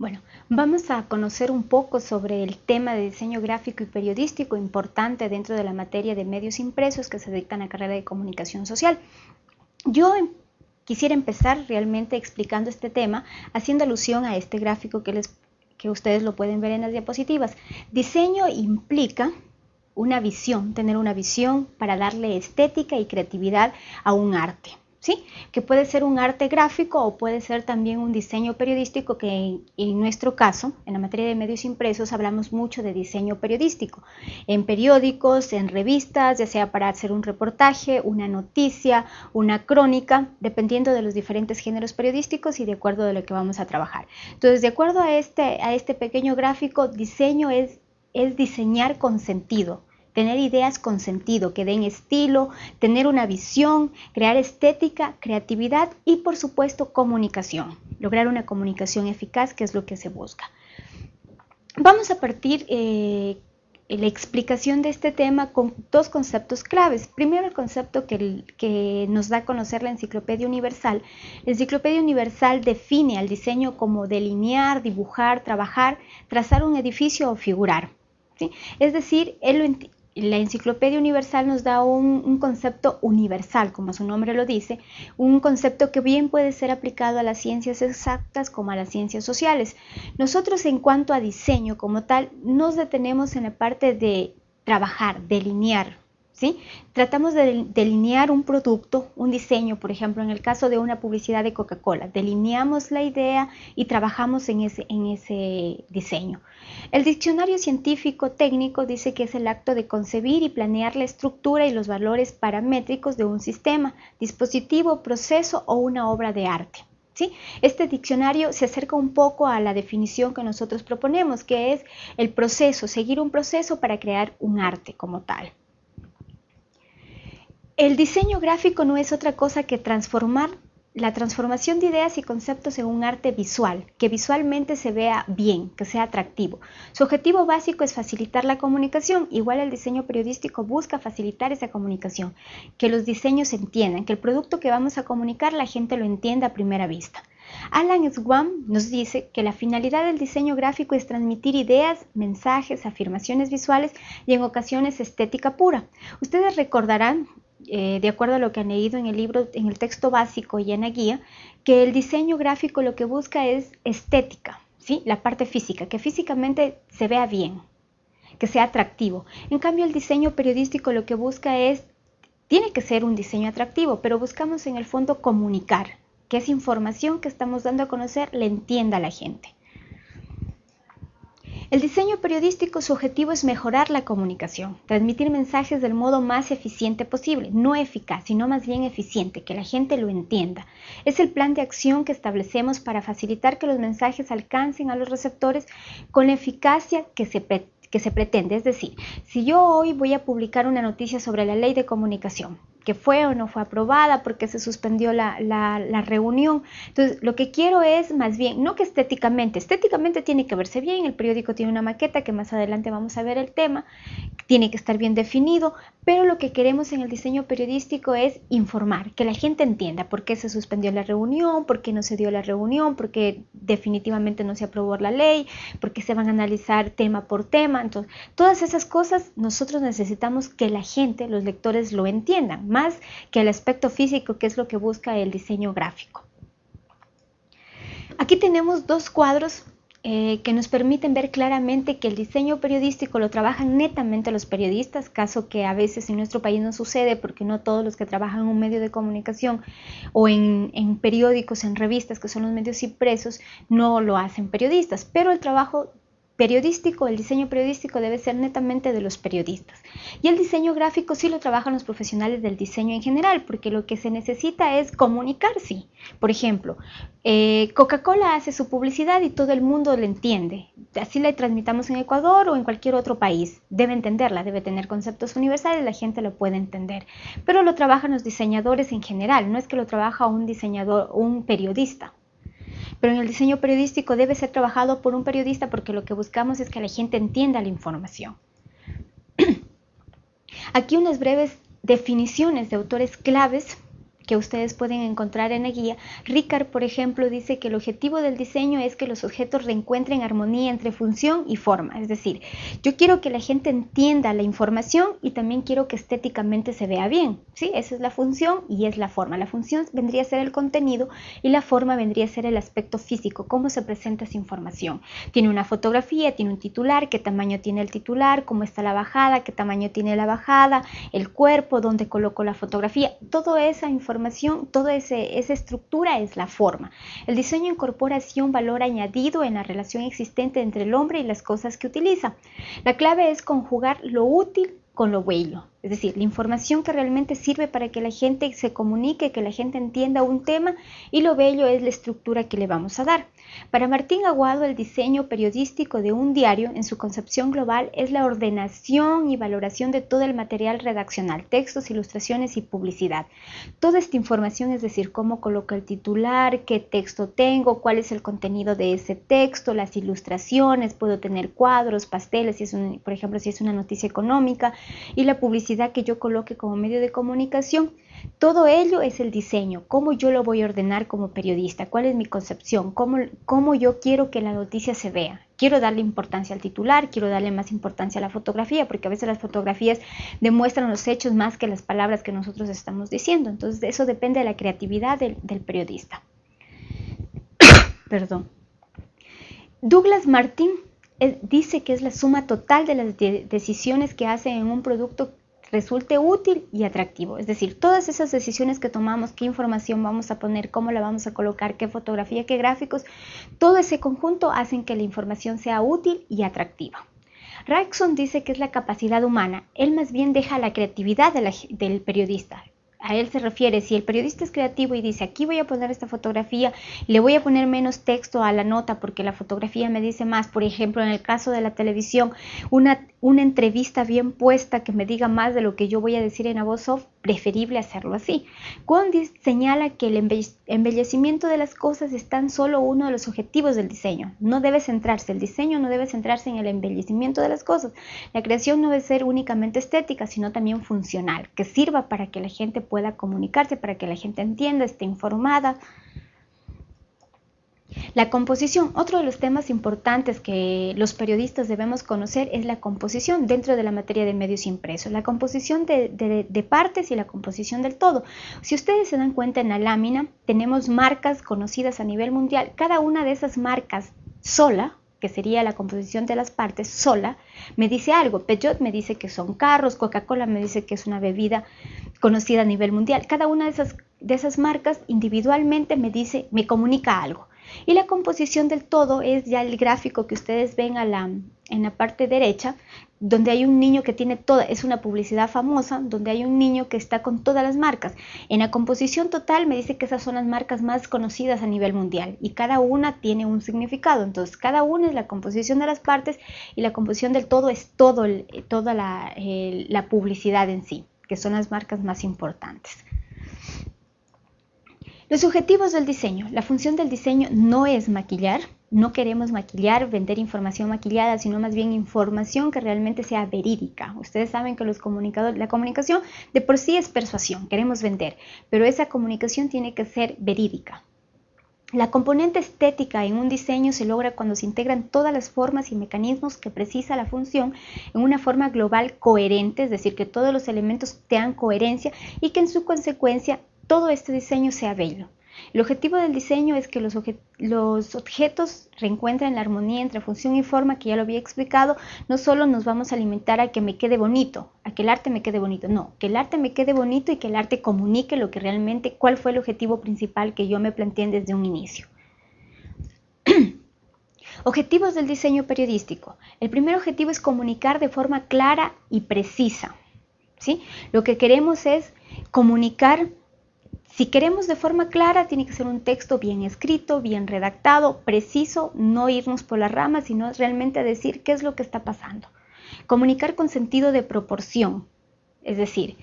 Bueno, vamos a conocer un poco sobre el tema de diseño gráfico y periodístico importante dentro de la materia de medios impresos que se dicta en la carrera de comunicación social. Yo em, quisiera empezar realmente explicando este tema haciendo alusión a este gráfico que, les, que ustedes lo pueden ver en las diapositivas. Diseño implica una visión, tener una visión para darle estética y creatividad a un arte. ¿Sí? Que puede ser un arte gráfico o puede ser también un diseño periodístico que en, nuestro caso, en la materia de medios impresos, hablamos mucho de diseño periodístico. En periódicos, en revistas, ya sea para hacer un reportaje, una noticia, una crónica, dependiendo de los diferentes géneros periodísticos y de acuerdo de lo que vamos a trabajar. Entonces, de acuerdo a este, a este pequeño gráfico, diseño es, es diseñar con sentido tener ideas con sentido, que den estilo, tener una visión, crear estética, creatividad y por supuesto comunicación, lograr una comunicación eficaz, que es lo que se busca. Vamos a partir eh, la explicación de este tema con dos conceptos claves. Primero, el concepto que, que, nos da a conocer la Enciclopedia Universal. La Enciclopedia Universal define al diseño como delinear, dibujar, trabajar, trazar un edificio o figurar. Es decir, él la Enciclopedia Universal nos da un, concepto universal, como su nombre lo dice, un concepto que bien puede ser aplicado a las ciencias exactas como a las ciencias sociales. Nosotros en cuanto a diseño como tal, nos detenemos en la parte de trabajar, delinear, Tratamos de delinear un producto, un diseño, por ejemplo, en el caso de una publicidad de Coca-Cola, delineamos la idea y trabajamos en ese, en ese diseño. El diccionario científico técnico dice que es el acto de concebir y planear la estructura y los valores paramétricos de un sistema, dispositivo, proceso o una obra de arte. ¿Sí? Este diccionario se acerca un poco a la definición que nosotros proponemos, que es el proceso, seguir un proceso para crear un arte como tal. El diseño gráfico no es otra cosa que transformar la transformación de ideas y conceptos en un arte visual, que visualmente se vea bien, que sea atractivo. Su objetivo básico es facilitar la comunicación, igual el diseño periodístico busca facilitar esa comunicación, que los diseños se entiendan, que el producto que vamos a comunicar la gente lo entienda a primera vista. Alan Swam nos dice que la finalidad del diseño gráfico es transmitir ideas, mensajes, afirmaciones visuales y en ocasiones estética pura. Ustedes recordarán eh, de acuerdo a lo que han leído en el libro, en el texto básico y en la guía, que el diseño gráfico lo que busca es estética, ¿sí? la parte física, que físicamente se vea bien, que sea atractivo. En cambio, el diseño periodístico lo que busca es, tiene que ser un diseño atractivo, pero buscamos en el fondo comunicar, que esa información que estamos dando a conocer le entienda a la gente. El diseño periodístico su objetivo es mejorar la comunicación, transmitir mensajes del modo más eficiente posible, no eficaz, sino más bien eficiente, que la gente lo entienda. Es el plan de acción que establecemos para facilitar que los mensajes alcancen a los receptores con la eficacia que se que se pretende. Es decir, si yo hoy voy a publicar una noticia sobre la ley de comunicación, que fue o no fue aprobada, porque se suspendió la, reunión. Entonces, lo que quiero es más bien, no que estéticamente, estéticamente tiene que verse bien, el periódico tiene una maqueta que más adelante vamos a ver el tema, tiene que estar bien definido, pero lo que queremos en el diseño periodístico es informar, que la gente entienda por qué se suspendió la reunión, por qué no se dio la reunión, por qué definitivamente no se aprobó la ley, por qué se van a analizar tema por tema. Entonces, todas esas cosas nosotros necesitamos que la gente, los lectores lo entiendan más que el aspecto físico, que es lo que busca el diseño gráfico. Aquí tenemos dos cuadros eh, que nos permiten ver claramente que el diseño periodístico lo trabajan netamente los periodistas, caso que a veces en nuestro país no sucede porque no todos los que trabajan en un medio de comunicación o en, en periódicos, en revistas, que son los medios impresos, no lo hacen periodistas, pero el trabajo periodístico, el diseño periodístico debe ser netamente de los periodistas. Y el diseño gráfico sí lo trabajan los profesionales del diseño en general, porque lo que se necesita es comunicarse. Por ejemplo, eh, Coca-Cola hace su publicidad y todo el mundo lo entiende. Así la transmitamos en Ecuador o en cualquier otro país. Debe entenderla, debe tener conceptos universales, la gente lo puede entender. Pero lo trabajan los diseñadores en general, no es que lo trabaja un diseñador un periodista pero en el diseño periodístico debe ser trabajado por un periodista porque lo que buscamos es que la gente entienda la información. Aquí unas breves definiciones de autores claves que ustedes pueden encontrar en la guía, Ricard, por ejemplo, dice que el objetivo del diseño es que los objetos reencuentren armonía entre función y forma. Es decir, yo quiero que la gente entienda la información y también quiero que estéticamente se vea bien. ¿sí? Esa es la función y es la forma. La función vendría a ser el contenido y la forma vendría a ser el aspecto físico, cómo se presenta esa información. Tiene una fotografía, tiene un titular, qué tamaño tiene el titular, cómo está la bajada, qué tamaño tiene la bajada, el cuerpo, dónde coloco la fotografía. Toda esa información, toda esa estructura es la forma. El diseño incorpora así un valor añadido en la relación existente entre el hombre y las cosas que utiliza. La clave es conjugar lo útil con lo bello. Es decir, la información que realmente sirve para que la gente se comunique, que la gente entienda un tema y lo bello es la estructura que le vamos a dar. Para Martín Aguado, el diseño periodístico de un diario en su concepción global es la ordenación y valoración de todo el material redaccional, textos, ilustraciones y publicidad. Toda esta información, es decir, cómo coloco el titular, qué texto tengo, cuál es el contenido de ese texto, las ilustraciones, puedo tener cuadros, pasteles, si es por ejemplo, si es una noticia económica, y la publicidad que yo coloque como medio de comunicación. Todo ello es el diseño, cómo yo lo voy a ordenar como periodista, cuál es mi concepción, cómo, cómo yo quiero que la noticia se vea. Quiero darle importancia al titular, quiero darle más importancia a la fotografía, porque a veces las fotografías demuestran los hechos más que las palabras que nosotros estamos diciendo. Entonces eso depende de la creatividad del, periodista. Perdón. Douglas Martin eh, dice que es la suma total de las decisiones que hace en un producto resulte útil y atractivo. Es decir, todas esas decisiones que tomamos, qué información vamos a poner, cómo la vamos a colocar, qué fotografía, qué gráficos, todo ese conjunto hacen que la información sea útil y atractiva. Rackson dice que es la capacidad humana. Él más bien deja la creatividad del periodista a él se refiere, si el periodista es creativo y dice, aquí voy a poner esta fotografía, le voy a poner menos texto a la nota porque la fotografía me dice más, por ejemplo, en el caso de la televisión, una, una entrevista bien puesta que me diga más de lo que yo voy a decir en la voz off, preferible hacerlo así. Condis señala que el embellecimiento de las cosas es tan solo uno de los objetivos del diseño. No debe centrarse, el diseño no debe centrarse en el embellecimiento de las cosas. La creación no debe ser únicamente estética, sino también funcional, que sirva para que la gente pueda comunicarse, para que la gente entienda, esté informada. La composición, otro de los temas importantes que los periodistas debemos conocer es la composición dentro de la materia de medios impresos, la composición de, partes y la composición del todo. Si ustedes se dan cuenta en la lámina, tenemos marcas conocidas a nivel mundial. Cada una de esas marcas sola, que sería la composición de las partes sola, me dice algo. Peugeot me dice que son carros, Coca-Cola me dice que es una bebida conocida a nivel mundial. Cada una de esas, de esas marcas individualmente me dice, me comunica algo. Y la composición del todo es ya el gráfico que ustedes ven a la, en la parte derecha, donde hay un niño que tiene toda, es una publicidad famosa, donde hay un niño que está con todas las marcas. En la composición total me dice que esas son las marcas más conocidas a nivel mundial y cada una tiene un significado. Entonces, cada una es la composición de las partes y la composición del todo es todo toda la, la publicidad en sí, que son las marcas más importantes. Los objetivos del diseño. La función del diseño no es maquillar, no queremos maquillar, vender información maquillada, sino más bien información que realmente sea verídica. Ustedes saben que los comunicadores, la comunicación de por sí es persuasión, queremos vender, pero esa comunicación tiene que ser verídica. La componente estética en un diseño se logra cuando se integran todas las formas y mecanismos que precisa la función en una forma global coherente, es decir, que todos los elementos tengan coherencia y que en su consecuencia todo este diseño sea bello. El objetivo del diseño es que los, objetos reencuentren la armonía entre función y forma, que ya lo había explicado. No solo nos vamos a alimentar a que me quede bonito, a que el arte me quede bonito, no, que el arte me quede bonito y que el arte comunique lo que realmente, cuál fue el objetivo principal que yo me planteé desde un inicio. Objetivos del diseño periodístico. El primer objetivo es comunicar de forma clara y precisa. ¿sí? Lo que queremos es comunicar si queremos de forma clara, tiene que ser un texto bien escrito, bien redactado, preciso, no irnos por las ramas, sino realmente decir qué es lo que está pasando. Comunicar con sentido de proporción, es decir,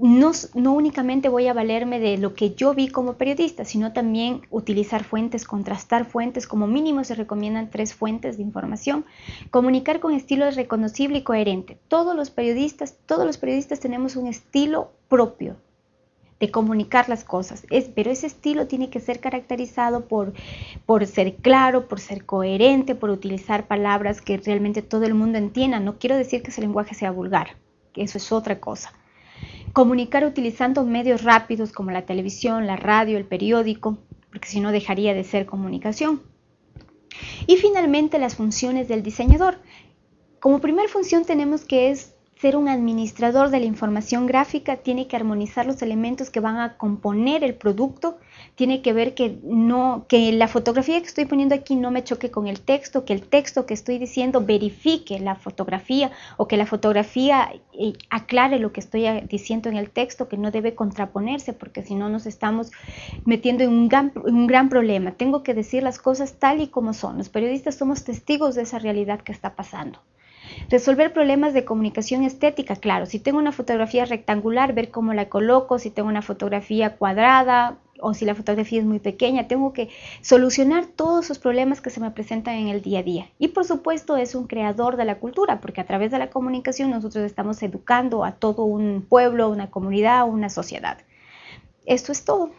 no, únicamente voy a valerme de lo que yo vi como periodista, sino también utilizar fuentes, contrastar fuentes, como mínimo se recomiendan tres fuentes de información, comunicar con estilo reconocible y coherente. Todos los periodistas, todos los periodistas tenemos un estilo propio, de comunicar las cosas. Es, pero ese estilo tiene que ser caracterizado por, por ser claro, por ser coherente, por utilizar palabras que realmente todo el mundo entienda. No quiero decir que ese lenguaje sea vulgar, eso es otra cosa. Comunicar utilizando medios rápidos como la televisión, la radio, el periódico, porque si no dejaría de ser comunicación. Y finalmente las funciones del diseñador. Como primer función tenemos que es ser un administrador de la información gráfica, tiene que armonizar los elementos que van a componer el producto, tiene que ver que no que la fotografía que estoy poniendo aquí no me choque con el texto, que el texto que estoy diciendo verifique la fotografía o que la fotografía eh, aclare lo que estoy eh, diciendo en el texto, que no debe contraponerse porque si no nos estamos metiendo en un gran, un gran problema. Tengo que decir las cosas tal y como son. Los periodistas somos testigos de esa realidad que está pasando. Resolver problemas de comunicación estética, claro, si tengo una fotografía rectangular, ver cómo la coloco, si tengo una fotografía cuadrada o si la fotografía es muy pequeña, tengo que solucionar todos esos problemas que se me presentan en el día a día. Y por supuesto es un creador de la cultura, porque a través de la comunicación nosotros estamos educando a todo un pueblo, una comunidad, una sociedad. Esto es todo.